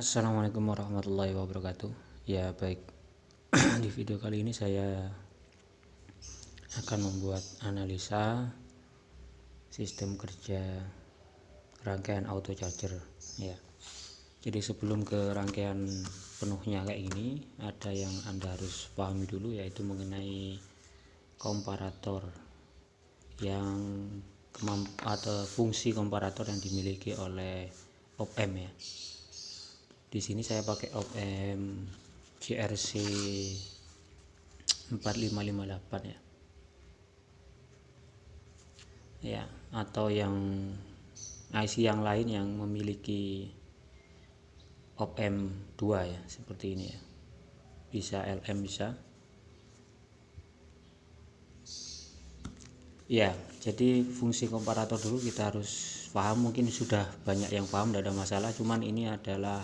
Assalamualaikum warahmatullahi wabarakatuh. Ya baik. Di video kali ini saya akan membuat analisa sistem kerja rangkaian auto charger ya. Jadi sebelum ke rangkaian penuhnya kayak ini ada yang anda harus pahami dulu yaitu mengenai komparator yang atau fungsi komparator yang dimiliki oleh op-amp ya di sini saya pakai op-amp GRC 4558 ya. Ya atau yang IC yang lain yang memiliki op-amp 2 ya seperti ini ya. Bisa LM bisa. Ya jadi fungsi komparator dulu kita harus paham. Mungkin sudah banyak yang paham tidak ada masalah. Cuman ini adalah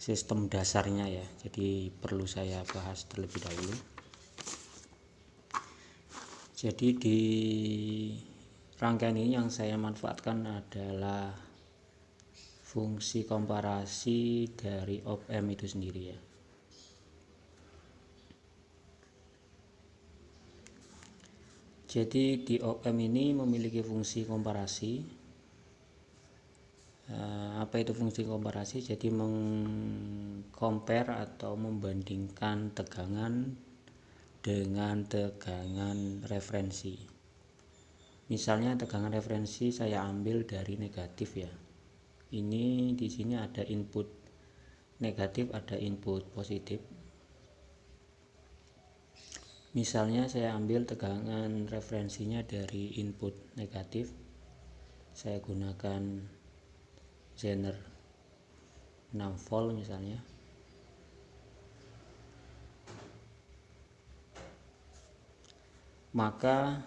sistem dasarnya ya. Jadi perlu saya bahas terlebih dahulu. Jadi di rangkaian ini yang saya manfaatkan adalah fungsi komparasi dari op-amp itu sendiri ya. Jadi di op-amp ini memiliki fungsi komparasi apa itu fungsi komparasi? Jadi mengcompare atau membandingkan tegangan dengan tegangan referensi. Misalnya tegangan referensi saya ambil dari negatif ya. Ini di sini ada input negatif ada input positif. Misalnya saya ambil tegangan referensinya dari input negatif saya gunakan Zener 6 volt misalnya. Maka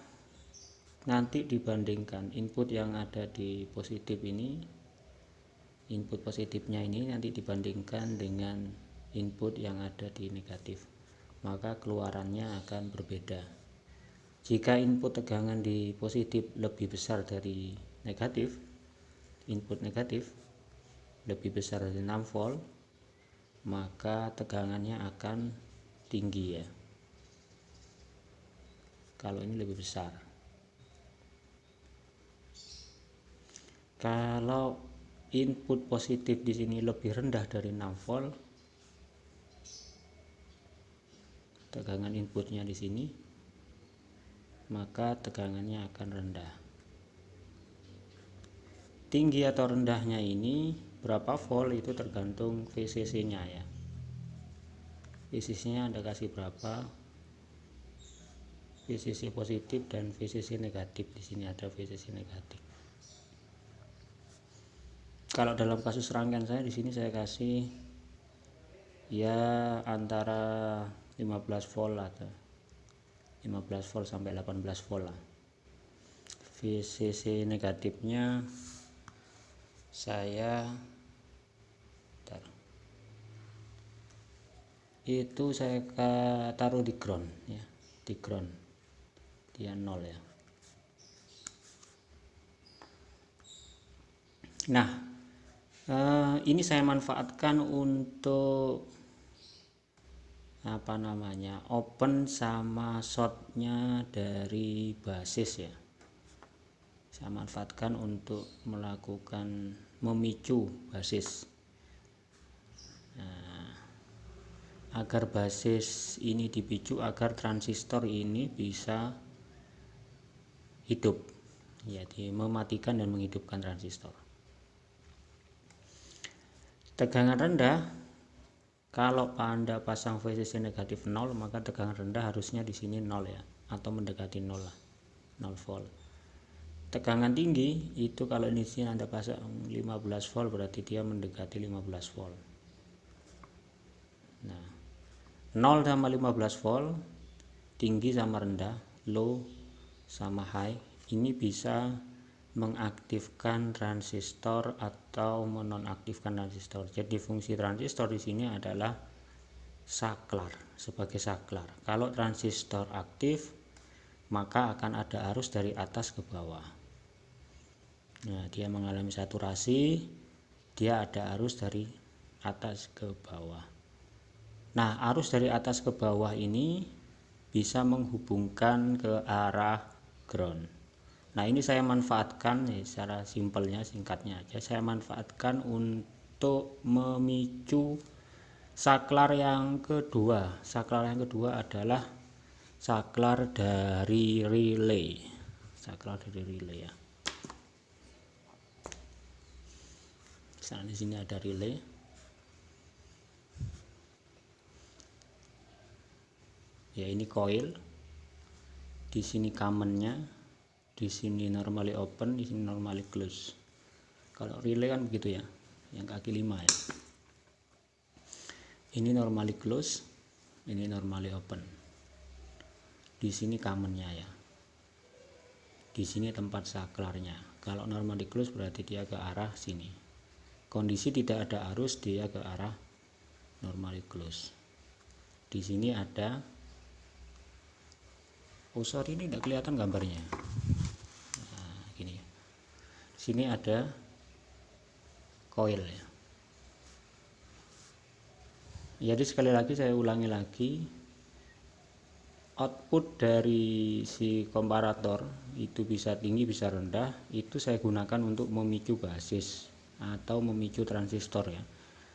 nanti dibandingkan input yang ada di positif ini input positifnya ini nanti dibandingkan dengan input yang ada di negatif maka keluarannya akan berbeda. Jika input tegangan di positif lebih besar dari negatif input negatif lebih besar dari 6 volt maka tegangannya akan tinggi ya. Kalau ini lebih besar. Kalau input positif di sini lebih rendah dari 6 volt tegangan inputnya di sini maka tegangannya akan rendah tinggi atau rendahnya ini berapa volt itu tergantung VCC nya ya. VCC nya anda kasih berapa? VCC positif dan VCC negatif. Di sini ada VCC negatif. Kalau dalam kasus rangkaian saya di sini saya kasih ya antara 15 volt atau 15 volt sampai 18 volt lah. VCC negatifnya saya itu saya taruh di ground ya di ground. Dia nol ya. Nah eh, ini saya manfaatkan untuk apa namanya open sama shortnya dari basis ya saya manfaatkan untuk melakukan memicu basis. Agar basis ini dipicu agar transistor ini bisa hidup. Jadi mematikan dan menghidupkan transistor. Tegangan rendah kalau anda pasang VCC negatif 0 maka tegangan rendah harusnya di sini 0 ya atau mendekati 0 lah 0 volt tegangan tinggi itu kalau ini anda pasang 15 volt berarti dia mendekati 15 volt. Nah 0 sama 15 volt tinggi sama rendah low sama high ini bisa mengaktifkan transistor atau menonaktifkan transistor. Jadi fungsi transistor di sini adalah saklar sebagai saklar. Kalau transistor aktif maka akan ada arus dari atas ke bawah nah dia mengalami saturasi dia ada arus dari atas ke bawah. Nah arus dari atas ke bawah ini bisa menghubungkan ke arah ground. Nah ini saya manfaatkan secara simpelnya singkatnya aja. Saya manfaatkan untuk memicu saklar yang kedua. Saklar yang kedua adalah saklar dari relay. Saklar dari relay ya misalnya di sini ada relay. Ya ini coil. Di sini kamennya di sini normally open di sini normally close. Kalau relay kan begitu ya yang kaki lima ya. Ini normally close ini normally open. Di sini kamennya ya. Di sini tempat saklarnya. Kalau normally close berarti dia ke arah sini kondisi tidak ada arus dia ke arah normally close. Di sini ada oh ini tidak kelihatan gambarnya. Nah, gini. Ya di sini ada coil ya jadi sekali lagi saya ulangi lagi output dari si komparator itu bisa tinggi bisa rendah itu saya gunakan untuk memicu basis atau memicu transistor ya.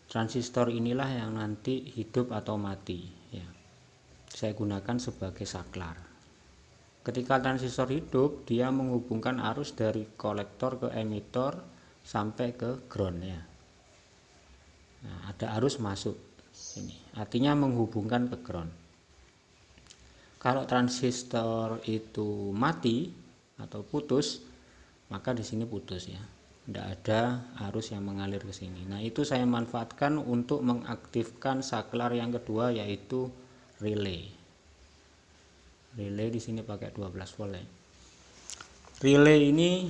Transistor inilah yang nanti hidup atau mati ya. Saya gunakan sebagai saklar. Ketika transistor hidup dia menghubungkan arus dari kolektor ke emitor sampai ke ground ya. Nah, ada arus masuk sini. Artinya menghubungkan ke ground. Kalau transistor itu mati atau putus maka di sini putus ya tidak ada arus yang mengalir ke sini. Nah itu saya manfaatkan untuk mengaktifkan saklar yang kedua yaitu relay. Relay di sini pakai 12 volt ya. Relay ini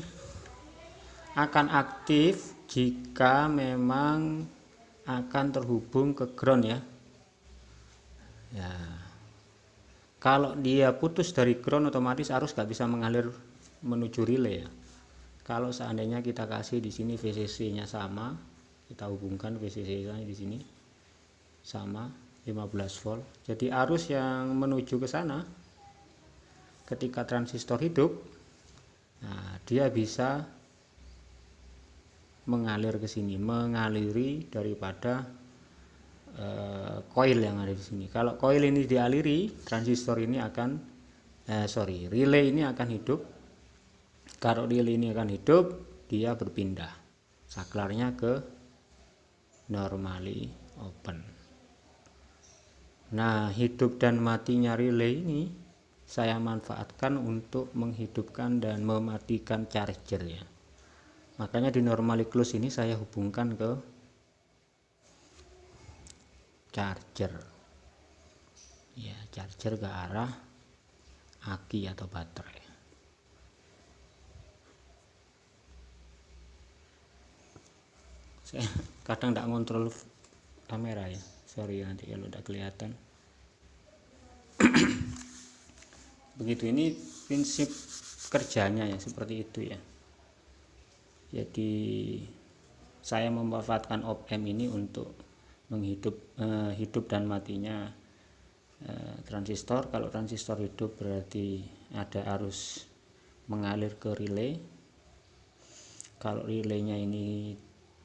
akan aktif jika memang akan terhubung ke ground ya. Ya. Kalau dia putus dari ground otomatis arus gak bisa mengalir menuju relay ya kalau seandainya kita kasih di sini VCC nya sama kita hubungkan VCC nya di sini sama 15 volt. Jadi arus yang menuju ke sana ketika transistor hidup nah dia bisa mengalir ke sini mengaliri daripada uh, coil yang ada di sini. Kalau coil ini dialiri transistor ini akan eh, sorry relay ini akan hidup kalau akan hidup dia berpindah. Saklarnya ke normally open. Nah hidup dan matinya relay ini saya manfaatkan untuk menghidupkan dan mematikan charger ya makanya di normally close ini saya hubungkan ke charger. Ya charger ke arah aki atau baterai saya kadang tidak ngontrol kamera ya. Sorry nanti kalau tidak kelihatan. Begitu ini prinsip kerjanya ya seperti itu ya. Jadi saya memanfaatkan op-amp ini untuk menghidup eh, hidup dan matinya eh, transistor. Kalau transistor hidup berarti ada arus mengalir ke relay. Kalau relaynya ini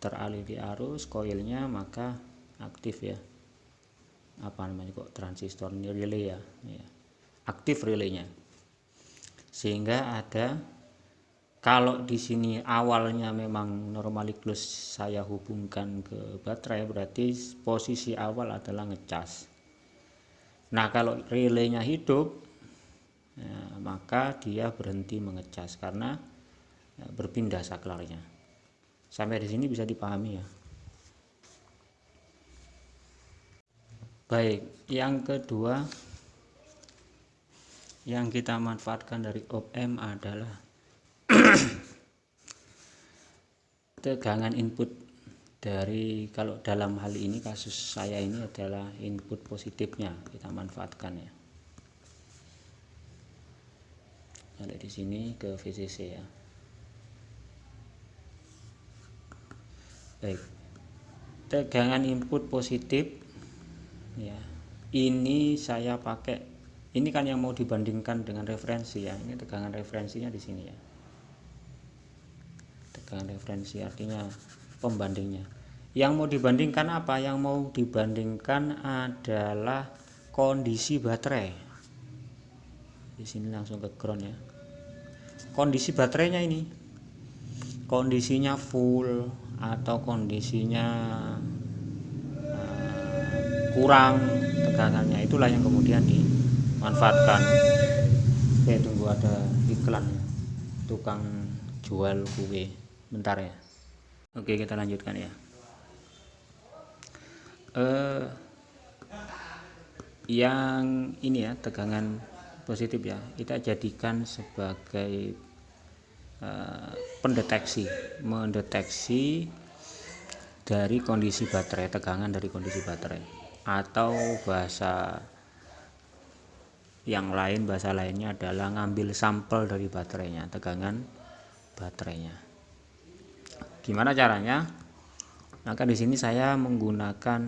teraliri arus koilnya maka aktif ya. Apa namanya kok transistor ini relay ya, ya. aktif relaynya. Sehingga ada kalau di sini awalnya memang normally close saya hubungkan ke baterai berarti posisi awal adalah ngecas. Nah kalau relaynya hidup ya, maka dia berhenti mengecas karena ya, berpindah saklarnya sampai di sini bisa dipahami ya. Baik yang kedua yang kita manfaatkan dari op-amp adalah tegangan input dari kalau dalam hal ini kasus saya ini adalah input positifnya kita manfaatkan ya. Ada di sini ke VCC ya baik. Tegangan input positif. Ya. Ini saya pakai. Ini kan yang mau dibandingkan dengan referensi ya. Ini tegangan referensinya di sini ya. Tegangan referensi artinya pembandingnya. Yang mau dibandingkan apa? Yang mau dibandingkan adalah kondisi baterai. Di sini langsung ke ground ya. Kondisi baterainya ini. Kondisinya full atau kondisinya uh, kurang tegangannya itulah yang kemudian dimanfaatkan. Oke tunggu ada iklan tukang jual kue. Bentar ya. Oke kita lanjutkan ya. Uh, yang ini ya tegangan positif ya. Kita jadikan sebagai uh, pendeteksi mendeteksi dari kondisi baterai tegangan dari kondisi baterai. Atau bahasa yang lain bahasa lainnya adalah ngambil sampel dari baterainya tegangan baterainya. Gimana caranya? Maka di sini saya menggunakan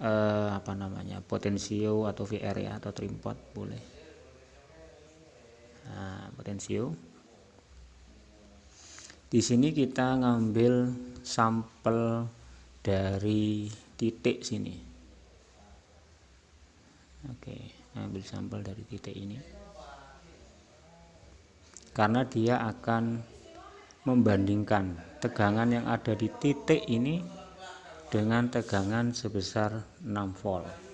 eh, apa namanya potensio atau VR ya atau trimpot boleh. Nah, potensio di sini kita ngambil sampel dari titik sini. Oke ambil sampel dari titik ini. Karena dia akan membandingkan tegangan yang ada di titik ini dengan tegangan sebesar 6 volt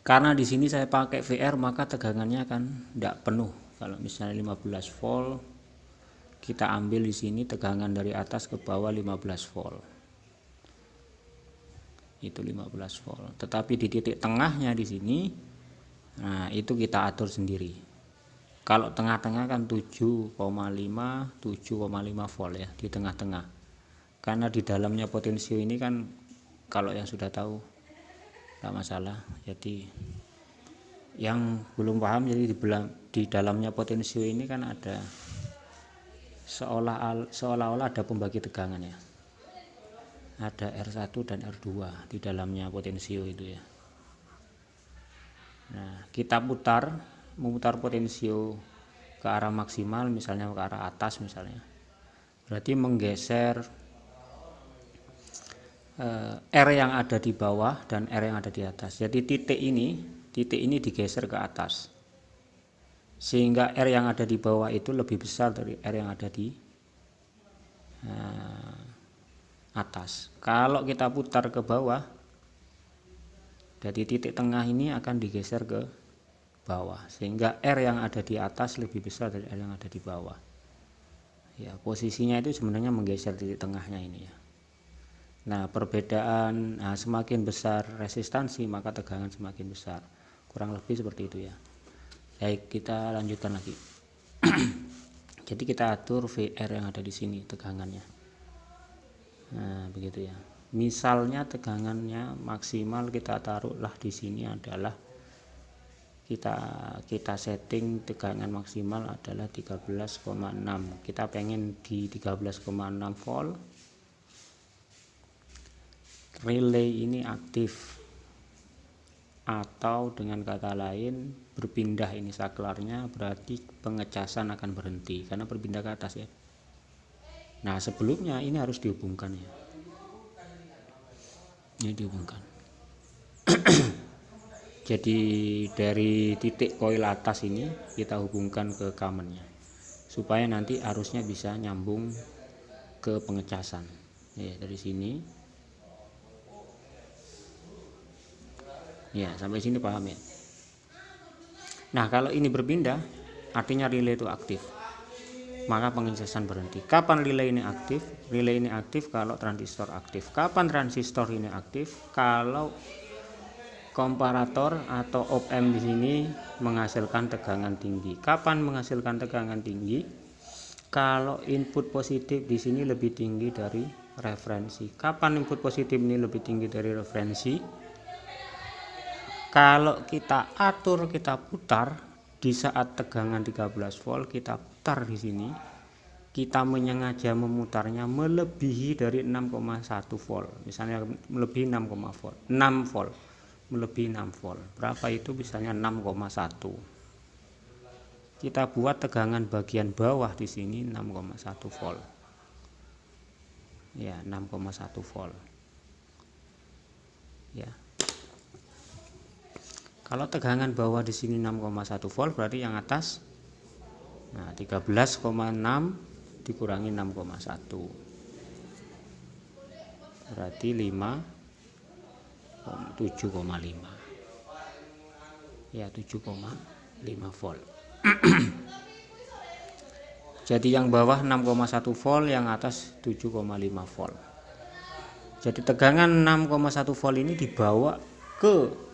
karena di sini saya pakai VR maka tegangannya kan tidak penuh. Kalau misalnya 15 volt kita ambil di sini tegangan dari atas ke bawah 15 volt. Itu 15 volt. Tetapi di titik tengahnya di sini nah itu kita atur sendiri. Kalau tengah-tengah kan 7,5 7,5 volt ya di tengah-tengah. Karena di dalamnya potensio ini kan kalau yang sudah tahu tidak masalah. Jadi yang belum paham jadi di, di dalamnya potensio ini kan ada seolah seolah-olah ada pembagi tegangan ya. Ada R1 dan R2 di dalamnya potensio itu ya. Nah kita putar memutar potensio ke arah maksimal misalnya ke arah atas misalnya berarti menggeser R yang ada di bawah dan R yang ada di atas. Jadi titik ini titik ini digeser ke atas. Sehingga R yang ada di bawah itu lebih besar dari R yang ada di eh, atas. Kalau kita putar ke bawah dari titik tengah ini akan digeser ke bawah. Sehingga R yang ada di atas lebih besar dari R yang ada di bawah. Ya posisinya itu sebenarnya menggeser di tengahnya ini ya nah perbedaan nah, semakin besar resistansi maka tegangan semakin besar. Kurang lebih seperti itu ya. Baik kita lanjutkan lagi. Jadi kita atur VR yang ada di sini tegangannya. Nah begitu ya. Misalnya tegangannya maksimal kita taruhlah di sini adalah kita kita setting tegangan maksimal adalah 13,6 kita pengen di 13,6 volt relay ini aktif. Atau dengan kata lain berpindah ini saklarnya berarti pengecasan akan berhenti. Karena berpindah ke atas ya. Nah sebelumnya ini harus dihubungkan ya. Ini dihubungkan. Jadi dari titik koil atas ini kita hubungkan ke kamennya supaya nanti arusnya bisa nyambung ke pengecasan. Ya dari sini ya sampai sini paham ya nah kalau ini berpindah artinya relay itu aktif maka pengecasan berhenti kapan relay ini aktif relay ini aktif kalau transistor aktif kapan transistor ini aktif kalau komparator atau op amp di sini menghasilkan tegangan tinggi. Kapan menghasilkan tegangan tinggi? Kalau input positif di sini lebih tinggi dari referensi. Kapan input positif ini lebih tinggi dari referensi? Kalau kita atur, kita putar di saat tegangan 13 volt, kita putar di sini. kita menyengaja memutarnya melebihi dari 6,1 volt. Misalnya melebihi 6, volt 6 volt melebihi 6 volt. Berapa itu? Misalnya 6,1 kita buat tegangan bagian bawah di sini 6,1 volt. Ya 6,1 volt. Ya kalau tegangan bawah di sini 6,1 volt berarti yang atas nah 13,6 dikurangi 6,1 berarti 5 7,5 ya 7,5 volt. Jadi yang bawah 6,1 volt yang atas 7,5 volt. Jadi tegangan 6,1 volt ini dibawa ke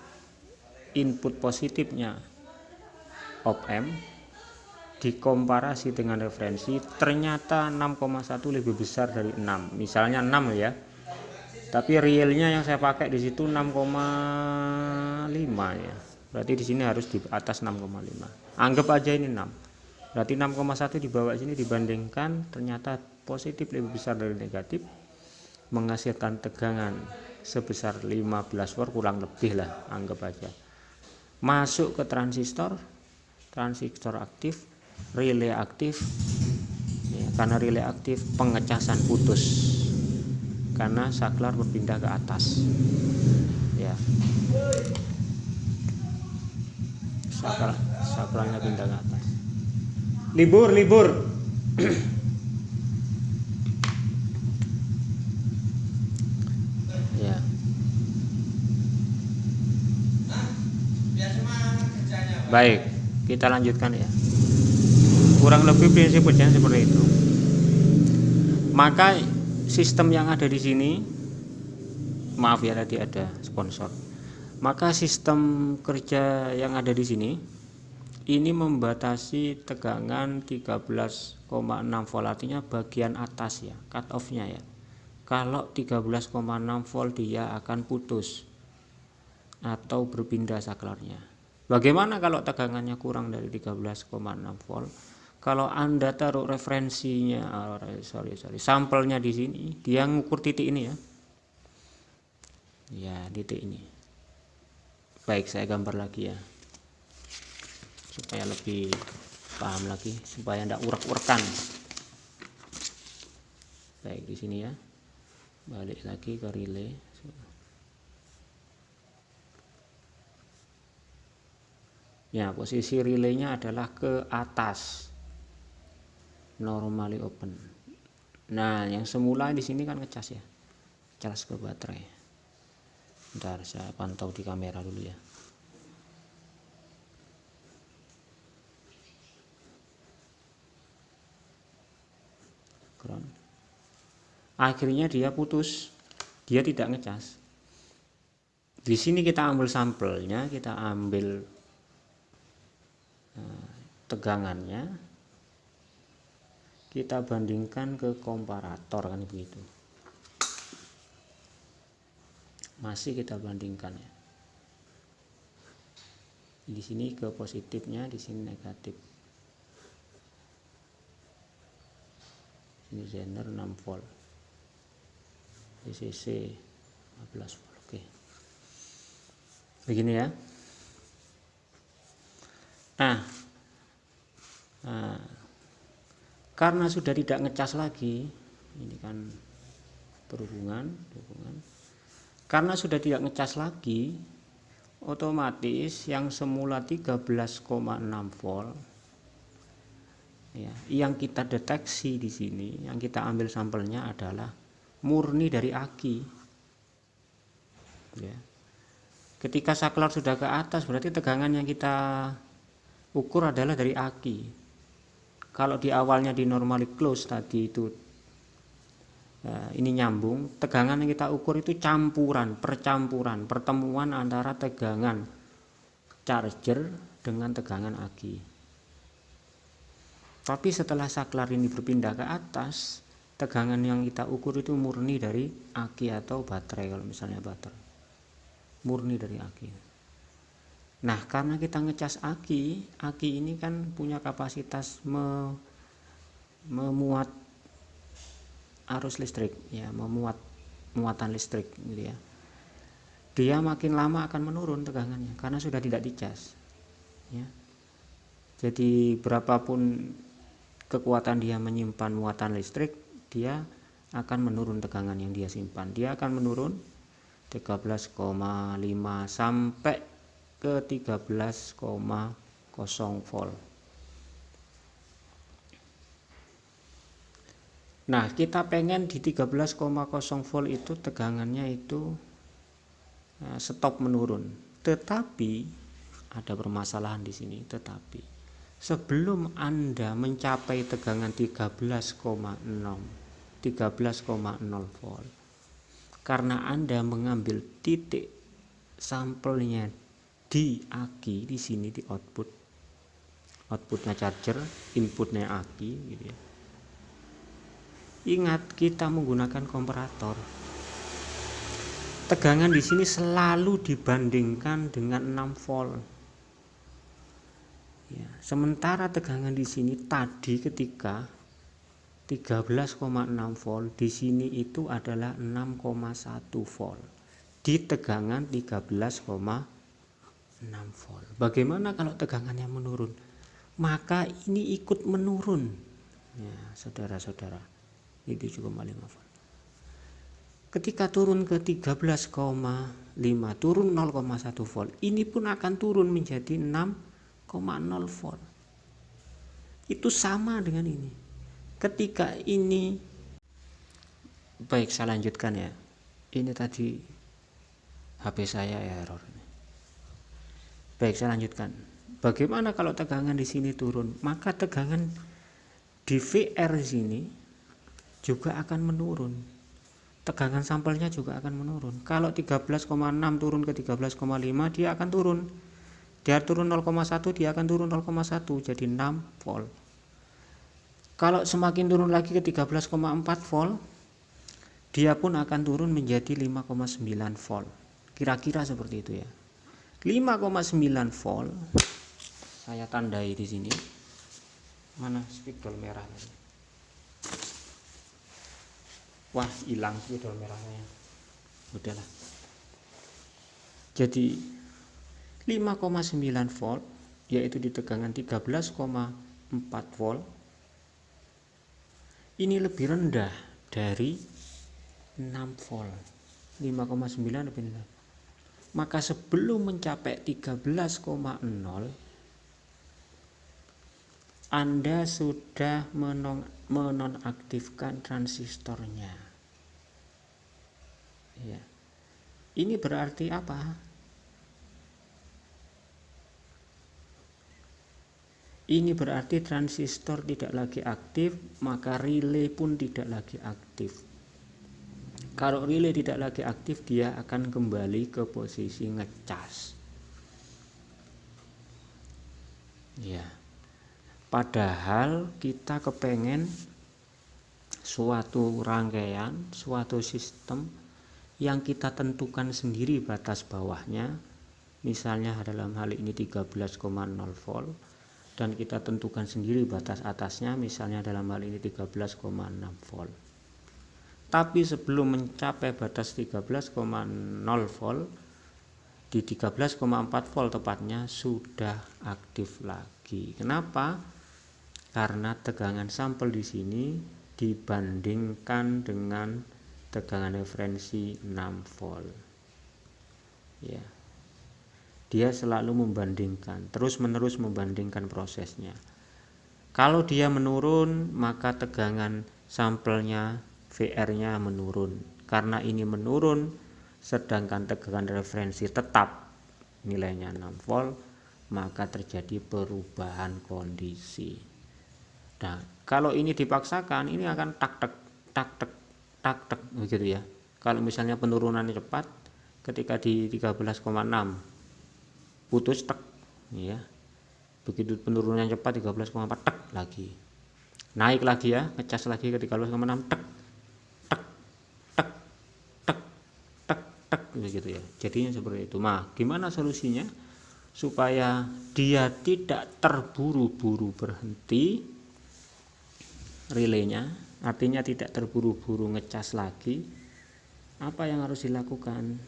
input positifnya. Op amp dikomparasi dengan referensi ternyata 6,1 lebih besar dari 6 misalnya 6 ya. Tapi realnya yang saya pakai di situ 6,5 ya. Berarti di sini harus di atas 6,5 anggap aja ini 6 berarti 6,1 di bawah sini dibandingkan ternyata positif lebih besar dari negatif menghasilkan tegangan sebesar 15 volt kurang lebih lah anggap aja masuk ke transistor transistor aktif relay aktif ya, karena relay aktif pengecasan putus karena saklar berpindah ke atas ya. Saklar saklarnya pindah ke atas. Libur libur ya baik kita lanjutkan ya. Kurang lebih prinsip kerjaan seperti itu. Maka sistem yang ada di sini maaf ya tadi ada sponsor. Maka sistem kerja yang ada di sini ini membatasi tegangan 13,6 volt. Artinya bagian atas ya cut off nya ya. Kalau 13,6 volt dia akan putus atau berpindah saklarnya bagaimana kalau tegangannya kurang dari 13,6 volt? Kalau anda taruh referensinya oh, sorry sorry sampelnya di sini dia ngukur titik ini ya. Ya titik ini. Baik saya gambar lagi ya. Supaya lebih paham lagi supaya tidak urak-urakan baik di sini ya. Balik lagi ke relay ya posisi relaynya adalah ke atas. Normally open. Nah yang semula di sini kan ngecas ya. Cas ke baterai. Ntar saya pantau di kamera dulu ya. Ground. Akhirnya dia putus. Dia tidak ngecas. Di sini kita ambil sampelnya kita ambil tegangannya kita bandingkan ke komparator kan begitu. Masih kita bandingkan ya. Di sini ke positifnya di sini negatif. Ini zener 6 volt. DCC 15 volt oke. Begini ya. Nah, nah karena sudah tidak ngecas lagi ini kan berhubungan hubungan karena sudah tidak ngecas lagi otomatis yang semula 13,6 volt ya yang kita deteksi di sini yang kita ambil sampelnya adalah murni dari aki. Ya. Ketika saklar sudah ke atas berarti tegangan yang kita ukur adalah dari aki kalau di awalnya di normally close tadi itu ya, ini nyambung. Tegangan yang kita ukur itu campuran percampuran pertemuan antara tegangan charger dengan tegangan aki tapi setelah saklar ini berpindah ke atas tegangan yang kita ukur itu murni dari aki atau baterai kalau misalnya baterai. Murni dari aki Nah, karena kita ngecas aki, aki ini kan punya kapasitas me, memuat arus listrik ya memuat muatan listrik gitu ya. Dia makin lama akan menurun tegangannya karena sudah tidak dicas ya. Jadi berapapun kekuatan dia menyimpan muatan listrik dia akan menurun tegangan yang dia simpan. Dia akan menurun 13,5 sampai ke 13,0 volt Nah, kita pengen di 13,0 volt itu tegangannya itu eh, stop menurun. Tetapi ada permasalahan di sini, tetapi sebelum Anda mencapai tegangan 13,6 13,0 volt karena Anda mengambil titik sampelnya di aki di sini di output outputnya charger inputnya aki gitu ya Ingat kita menggunakan komparator. Tegangan di sini selalu dibandingkan dengan 6 volt. Ya, sementara tegangan di sini tadi ketika 13,6 volt di sini itu adalah 6,1 volt di tegangan 13,6 volt. Bagaimana kalau tegangannya menurun? Maka ini ikut menurun. Ya, saudara-saudara itu juga volt ketika turun ke 13,5 turun 0,1 volt ini pun akan turun menjadi 6,0 volt itu sama dengan ini ketika ini baik saya lanjutkan ya ini tadi HP saya ya error baik saya lanjutkan. Bagaimana kalau tegangan di sini turun? Maka tegangan di VR sini juga akan menurun. Tegangan sampelnya juga akan menurun. Kalau 13,6 turun ke 13,5 dia akan turun. Dia turun 0,1 dia akan turun 0,1 jadi 6 volt. Kalau semakin turun lagi ke 13,4 volt dia pun akan turun menjadi 5,9 volt. Kira-kira seperti itu ya 5,9 volt. Saya tandai di sini. Mana spidol merah tadi wah hilang spidol merahnya. Udahlah. Jadi 5,9 volt yaitu di tegangan 13,4 volt ini lebih rendah dari 6 volt. 5,9 lebih rendah maka sebelum mencapai 13,0 anda sudah menonaktifkan transistornya. Ya. ini berarti apa? Ini berarti transistor tidak lagi aktif maka relay pun tidak lagi aktif kalau relay tidak lagi aktif dia akan kembali ke posisi ngecas. Ya padahal kita kepengen suatu rangkaian suatu sistem yang kita tentukan sendiri batas bawahnya. Misalnya dalam hal ini 13,0 volt dan kita tentukan sendiri batas atasnya misalnya dalam hal ini 13,6 volt tapi sebelum mencapai batas 13,0 volt di 13,4 volt tepatnya sudah aktif lagi. Kenapa? Karena tegangan sampel di sini dibandingkan dengan tegangan referensi 6 volt. Ya. Dia selalu membandingkan terus menerus membandingkan prosesnya. Kalau dia menurun maka tegangan sampelnya VR nya menurun. Karena ini menurun sedangkan tegangan referensi tetap nilainya 6 volt maka terjadi perubahan kondisi. Nah kalau ini dipaksakan ini akan tak tak tak tak tak tak begitu ya. Kalau misalnya penurunannya cepat ketika di 13,6 putus tak ya begitu penurunan cepat 13,4 tak lagi. Naik lagi ya ngecas lagi ke 13,6 tak tak tak tak tak tak begitu ya. Jadinya seperti itu. Mah gimana solusinya? Supaya dia tidak terburu-buru berhenti relaynya artinya tidak terburu-buru ngecas lagi apa yang harus dilakukan?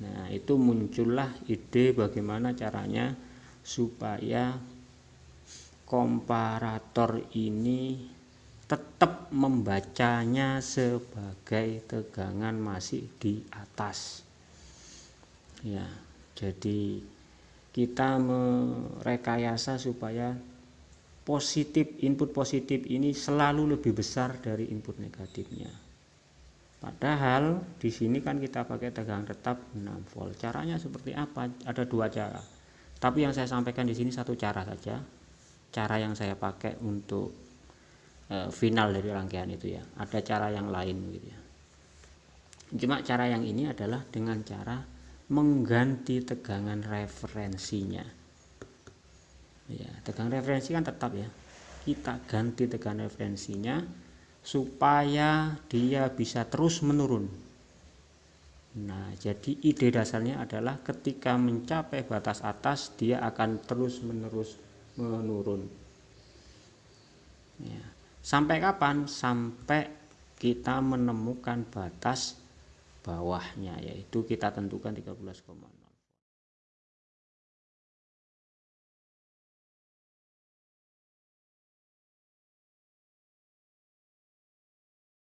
Nah itu muncullah ide bagaimana caranya supaya komparator ini tetap membacanya sebagai tegangan masih di atas. Ya jadi kita merekayasa supaya positif input positif ini selalu lebih besar dari input negatifnya. Padahal di sini kan kita pakai tegangan tetap 6 volt. Caranya seperti apa? Ada dua cara. Tapi yang saya sampaikan di sini satu cara saja. Cara yang saya pakai untuk Eh, final dari rangkaian itu ya. Ada cara yang lain gitu ya. Cuma cara yang ini adalah dengan cara mengganti tegangan referensinya. Ya tegangan referensi kan tetap ya. Kita ganti tegangan referensinya supaya dia bisa terus menurun. Nah, jadi ide dasarnya adalah ketika mencapai batas atas, dia akan terus-menerus menurun. Ya. Sampai kapan? Sampai kita menemukan batas bawahnya yaitu kita tentukan 13,6.